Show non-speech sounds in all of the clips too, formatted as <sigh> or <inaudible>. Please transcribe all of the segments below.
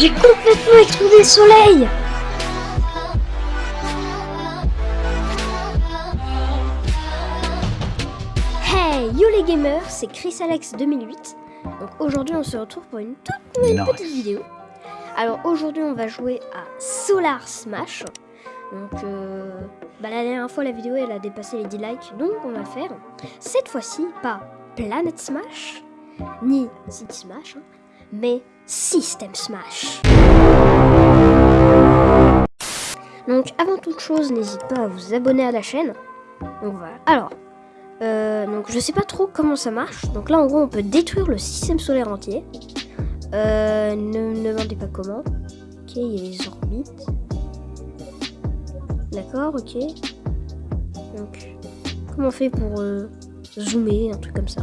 J'ai complètement explosé le soleil Hey, yo les gamers, c'est Chris Alex 2008. Donc aujourd'hui on se retrouve pour une toute nouvelle petite vidéo. Alors aujourd'hui on va jouer à Solar Smash. Donc euh, bah, la dernière fois la vidéo elle a dépassé les 10 likes, donc on va faire cette fois-ci pas Planet Smash, ni City Smash, hein, mais System Smash. Donc avant toute chose, n'hésite pas à vous abonner à la chaîne. Donc voilà. Alors, euh, donc je sais pas trop comment ça marche. Donc là en gros on peut détruire le système solaire entier. Euh, ne me demandez pas comment. Ok, il y a les orbites. D'accord, ok. Donc, comment on fait pour euh, zoomer, un truc comme ça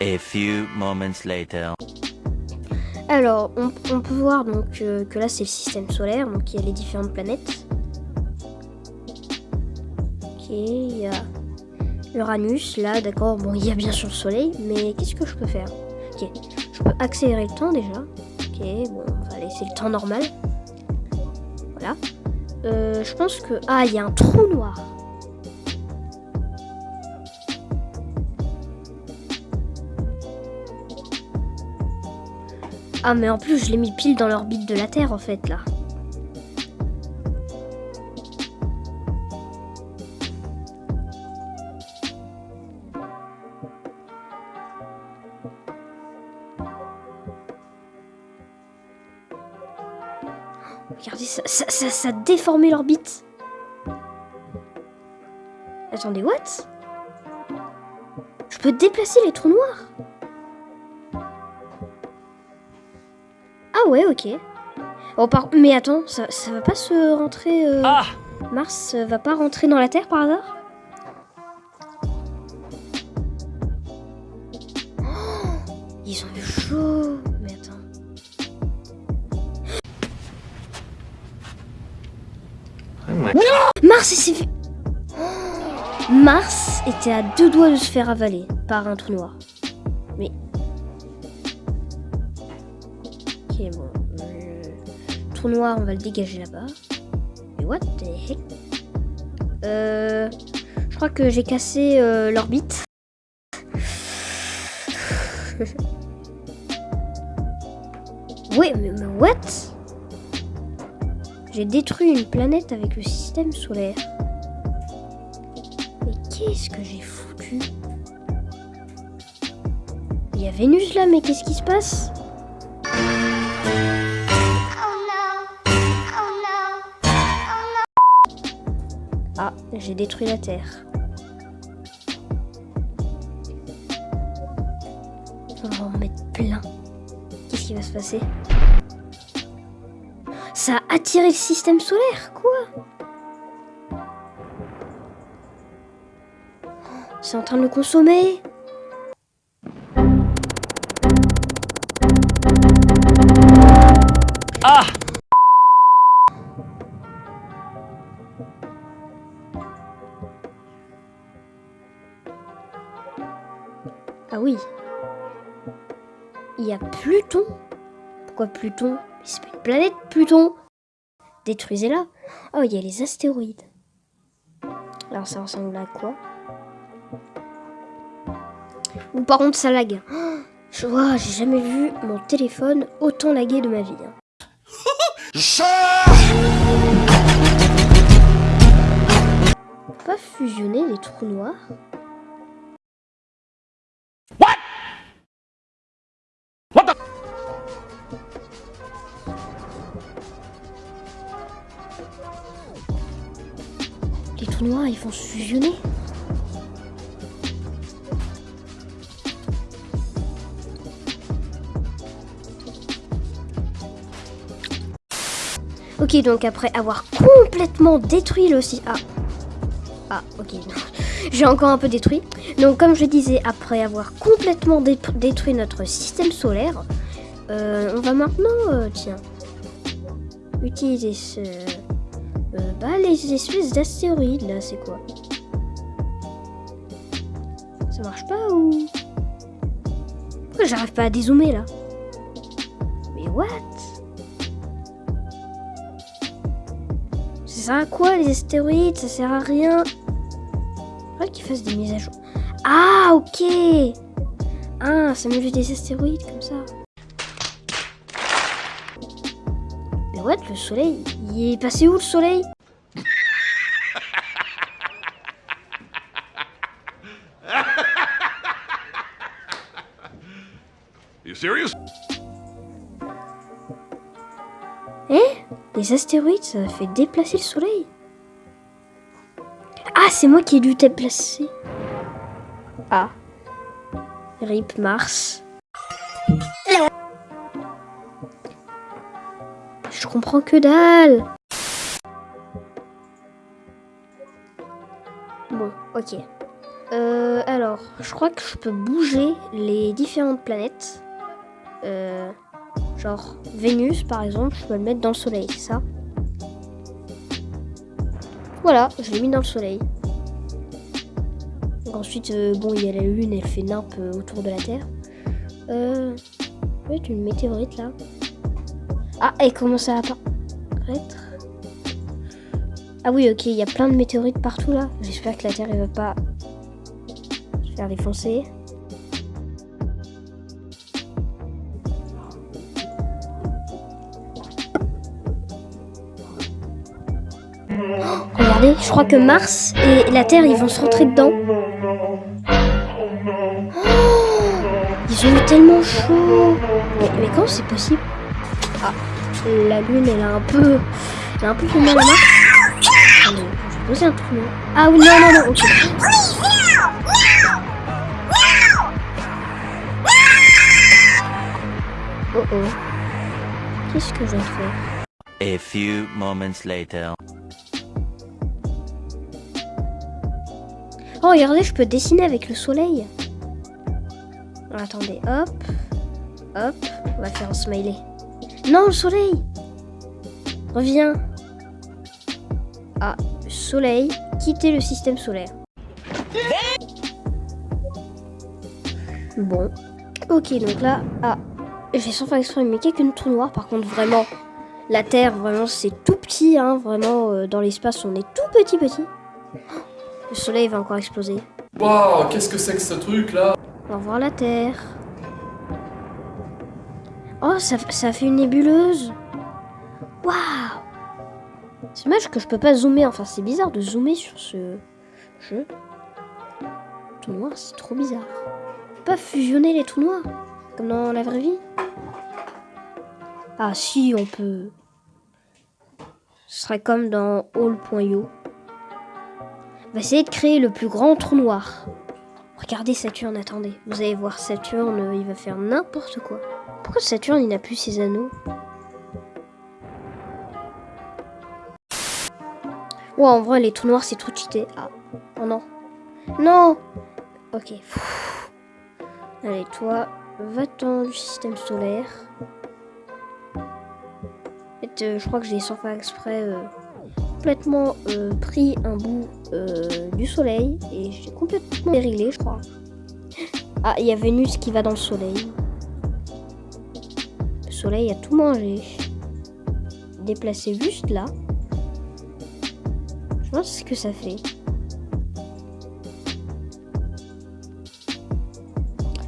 A few moments later. Alors, on, peut voir donc euh, que là c'est le système solaire, donc il y a les différentes planètes. Ok, il y a Uranus, là, d'accord. Bon, il y a bien sûr le Soleil, mais qu'est-ce que je peux faire? Ok, je peux accélérer le temps déjà. Ok, bon, on va laisser le temps normal. Voilà. Euh, je pense que... Ah, il y a un trou noir. Ah, mais en plus, je l'ai mis pile dans l'orbite de la Terre, en fait, là. Regardez, ça, ça, ça, déformé l'orbite. Attendez, what? Je peux déplacer les trous noirs? Ouais, ok. Oh, par... Mais attends, ça, ça va pas se rentrer... euh, Ah Mars euh, va pas rentrer dans la Terre par hasard? Oh, Ils ont eu chaud. Mais attends. Mars il s'est fait... Oh, Mars était à deux doigts de se faire avaler par un trou noir. Mais... Ok, bon. euh, Trou noir, on va le dégager là-bas. Mais what Euh... Je crois que j'ai cassé euh, l'orbite. <laughs> ouais, mais what? J'ai détruit une planète avec le système solaire. Mais qu'est-ce que j'ai foutu? Il y a Vénus là, mais qu'est-ce qui se passe? J'ai détruit la Terre. On va en mettre plein. Qu'est-ce qui va se passer? Ça a attiré le système solaire, quoi C'est en train de le consommer Ah oui. Il y a Pluton. Pourquoi Pluton? C'est pas une planète, Pluton. Détruisez-la. Oh, il y a les astéroïdes. Alors ça ressemble à quoi? Ou par contre ça lag. Oh, <gasps> Je vois, j'ai jamais vu mon téléphone autant laguer de ma vie. hein. <laughs> On peut pas fusionner les trous noirs ils vont se fusionner. Ok, donc après avoir complètement détruit le si- Ah. Ah, ok. <laughs> J'ai encore un peu détruit. Donc, comme je disais, après avoir complètement dé- détruit notre système solaire, euh, on va maintenant, euh, tiens, utiliser ce... Euh, bah, les espèces d'astéroïdes, là, c'est quoi Ça marche pas ou... Pourquoi j'arrive pas à dézoomer, là Mais what Ça sert à quoi, les astéroïdes? Ça sert à rien. Faudrait qu'ils fassent des mises à jour. Ah, ok Ah, ça met juste des astéroïdes, comme ça. Ouais, le soleil, il est passé où le soleil? You serious? Eh? Les astéroïdes, ça fait déplacer le soleil Ah, c'est moi qui ai dû déplacer. Ah. Rip Mars. Comprends que dalle. Bon, ok. Euh, alors, je crois que je peux bouger les différentes planètes. Euh, genre Vénus par exemple, je peux le mettre dans le soleil, ça? Voilà, je l'ai mis dans le soleil. Ensuite, euh, bon, il y a la Lune, elle fait nimpe euh, autour de la Terre. Euh, une météorite là. Ah, elle commence à apparaître. Ah oui, ok, il y a plein de météorites partout là. J'espère que la Terre, elle va pas se faire défoncer. Regardez, je crois que Mars et la Terre, ils vont se rentrer dedans. Oh, ils ont eu tellement chaud. Mais, mais comment c'est possible? Ah, la Lune, elle a un peu... Elle a un peu fait mal à vais poser un truc. Ah oui, non, non, non, ok. Oh oh. Qu'est-ce que je fais A few moments later. Oh, regardez, je peux dessiner avec le soleil. Attendez, hop. Hop. On va faire un smiley. Non, le soleil Reviens. Ah, le soleil. Quitter le système solaire. Bon. Ok, donc là... Ah, j'ai sans faire exprès, mais quelques trous noirs. Par contre, vraiment, la Terre, vraiment, c'est tout petit. Hein, vraiment, euh, dans l'espace, on est tout petit, petit. Le soleil va encore exploser. Waouh, qu'est-ce que c'est que ce truc là? Au revoir la Terre. Oh, ça, fait une nébuleuse. Waouh C'est dommage que je peux pas zoomer. Enfin, c'est bizarre de zoomer sur ce jeu. Tout noir, c'est trop bizarre. On peut pas fusionner les trous noirs comme dans la vraie vie. Ah si, on peut. Ce serait comme dans All.io. On va essayer de créer le plus grand trou noir. Regardez Saturne, attendez. Vous allez voir Saturne, il va faire n'importe quoi. Pourquoi Saturne, il n'a plus ses anneaux Ouais, en vrai, les trous noirs, c'est trop cheaté. Ah, oh non. Non Ok. Allez, toi, va-t'en du système solaire. Euh, je crois que j'ai sans faire exprès euh, complètement euh, pris un bout du soleil et j'ai complètement déréglé, je crois. Ah, il y a Vénus qui va dans le soleil. Le soleil a tout mangé. Déplacé juste là. Je vois ce que ça fait.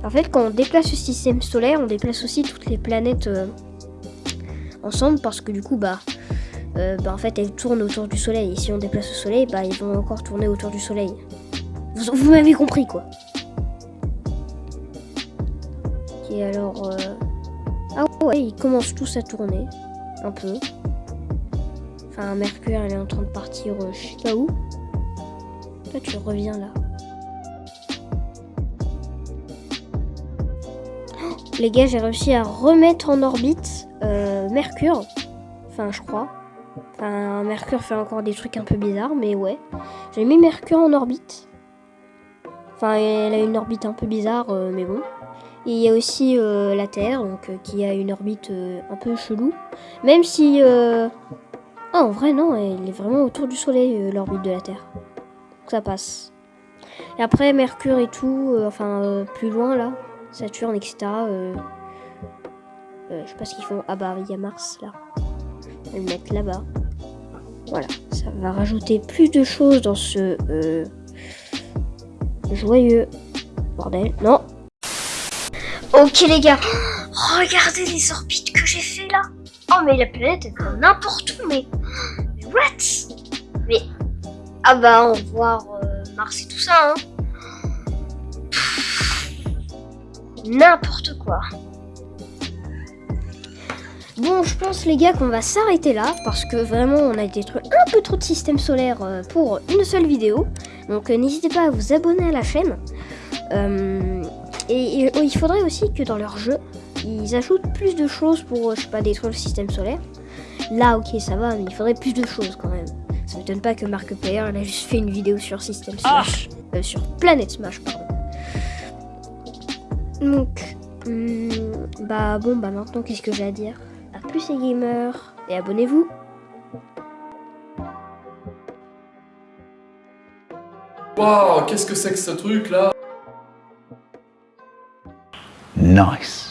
En fait, quand on déplace le système solaire, on déplace aussi toutes les planètes euh, ensemble parce que du coup, bah, euh, bah, en fait, elles tournent autour du soleil. Et si on déplace le soleil, bah, ils vont encore tourner autour du soleil. Vous, m'avez compris, quoi. Ok, alors... euh, Ah ouais, ils commencent tous à tourner. Un peu. Enfin, Mercure, elle est en train de partir euh, je sais pas où. Toi, tu reviens là. Oh, Les gars, j'ai réussi à remettre en orbite euh, Mercure. Enfin, je crois. Enfin, Mercure fait encore des trucs un peu bizarres, mais ouais. J'ai mis Mercure en orbite. Enfin, elle a une orbite un peu bizarre, euh, mais bon. Il y a aussi euh, la Terre, donc euh, qui a une orbite euh, un peu chelou. Même si... Ah, en vrai, non, elle est vraiment autour du Soleil, l'orbite de la Terre. Donc ça passe. Et après, Mercure et tout, enfin, plus loin, là, Saturne, etc. je sais pas ce qu'ils font. Ah bah, il y a Mars, là. On va le mettre là-bas. Voilà, ça va rajouter plus de choses dans ce joyeux bordel. Non. Ok les gars, regardez les orbites que j'ai fait là. Oh mais la planète va n'importe où, mais... mais what? Mais ah bah on va voir euh, Mars et tout ça. Hein. N'importe quoi. Bon, je pense les gars qu'on va s'arrêter là parce que vraiment on a détruit un peu trop de système solaire euh, pour une seule vidéo. Donc euh, n'hésitez pas à vous abonner à la chaîne. Euh, et, il faudrait aussi que dans leur jeu, ils ajoutent plus de choses pour, je sais pas, détruire le système solaire. Là, ok, ça va, mais il faudrait plus de choses quand même. Ça m'étonne pas que Mark Player a juste fait une vidéo sur System Smash. Ah sur Planet Smash, pardon. Donc, hmm, bah bon, bah maintenant, qu'est-ce que j'ai à dire? A plus les gamers, et abonnez-vous Waouh, qu'est-ce que c'est que ce truc là Nice